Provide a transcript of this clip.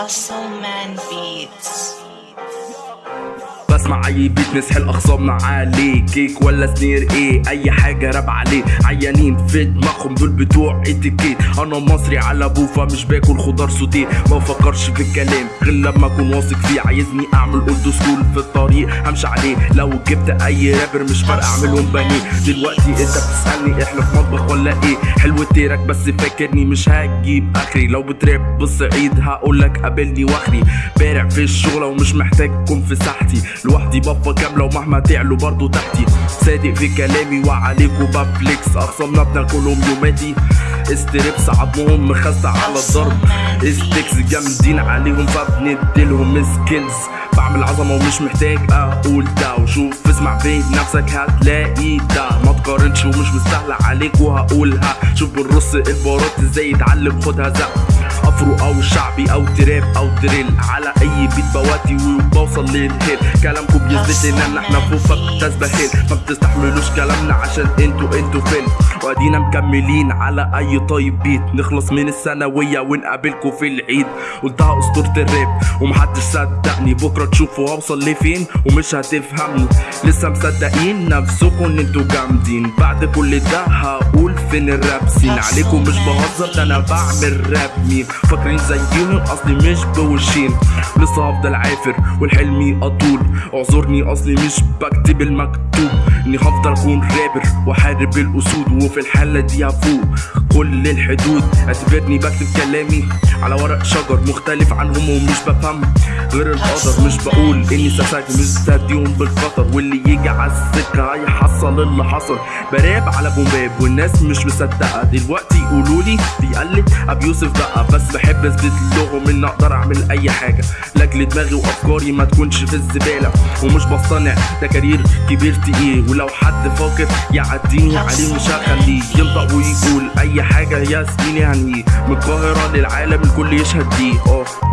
Hustle Man Beats. بسمع اي بيت نسحل اخصامنا عليه كيك ولا سنير إيه؟ اي حاجة راب عليه. عيانين في دماغهم دول بتوع اتيكيت أنا مصري على بوفا مش باكل خضار sauté. ما بفكرش في الكلام غير لما اكون واثق فيه. عايزني اعمل old school في الطريق همشي عليه. لو جبت اي رابر مش فارقة اعملهم pané دلوقتي انت بتسألني إحنا في مطبخ ولا إيه؟ حلو trick بس فاكرني مش هجيب اخري. لو بتراب بالصعيد هقولك قابلني واخري. بارع في الشغله ومش محتاجكم في ساحتي. لوحدي بفه كاملة ومهما تعلوا برضو تحتي. صادق في كلامي وعليكوا بفليكس اخصامنا بناكلهم يوماتي استريبس عظمهم مخسع على الضرب. استكس جامدين عليهم فبنديلهم سكيلز. بعمل عظمة ومش محتاج أقول ده وشوف اسمع في نفسك هتلاقي ده ما تقارنش ومش مستاهلة عليك وهقولها. شوف بالرص البارات إزاي يتعلم خدها زق. afro أو شعبي أو trap أو drill. على أي beat بواتي وبوصل لل hill. كلامكم بيثبت ان إحنا فوق بتسبهل ما بتستحملوش كلامنا عشان أنتوا أنتوا فين. وادينا مكملين على أي type beat نخلص من الثانوية ونقابلكم في العيد. قلتها أسطورة الراب ومحدش صدقني. بكرة تشوفوا هوصل لفين ومش هتفهمني لسه مصدقين نفسكم إن أنتوا جامدين. بعد كل ده هقول فين ال rap scene. عليكم مش بهزر ده أنا بعمل راب مين فاكرين زيهم؟ أصلي مش بوشين. لسه هفضل عافر والحلمي أطول. اعذرني أصلي مش بكتب المكتوب. إني هفضل أكون رابر وأحارب الأسود وفي الحاله دي هفوق كل الحدود اعتبرني بكتب كلامي على ورق شجر مختلف عنهم ومش بفهم. غير القدر مش بقول إني سفاك مش بتهديهم بالخطر واللي يجي على السكة هيحصل اللي حصل. براب على بومباب والناس مش مصدقة. دلوقتي يقولوا لي بيقلد أبي يوسف بقى. بس بحب أثبت لهم إن أقدر أعمل أي حاجة. لأجل دماغي وأفكاري ما تكونش في الزبالة. ومش بصطنع ده كارير كبير تقيل. ولو حد فاكر يعديني عليه مش هخليه ينطق ويقول أي حاجة يا يعني من القاهرة للعالم الكل يشهد دي. آه